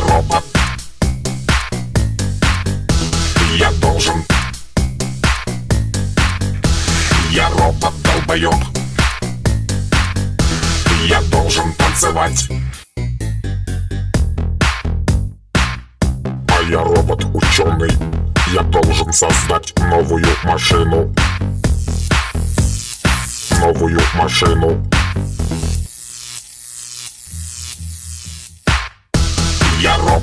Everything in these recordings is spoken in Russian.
робот. Я должен. Я робот долбоёб. Я должен танцевать. А я робот ученый Я должен создать новую машину. Новую машину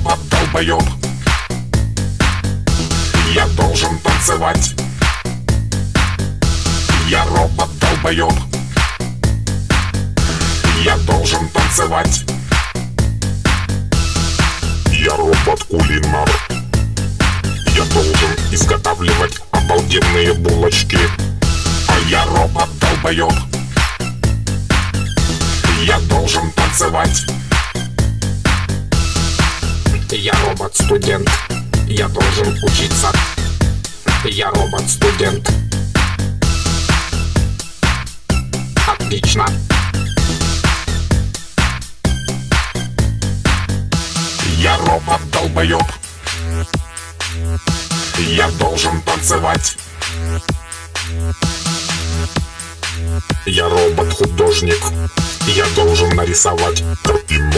Робот долбоёб Я должен танцевать. Я робот долбоёб Я должен танцевать. Я робот кулинар Я должен изготавливать обалденные булочки. А я робот долбоёб Я должен танцевать робот-студент, я должен учиться. Я робот-студент. Отлично. Я робот-долбоёб. Я должен танцевать. Я робот-художник. Я должен нарисовать. Картину.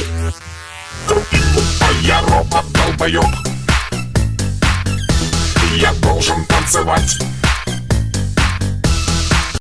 Робот-долбоёб. Я должен танцевать.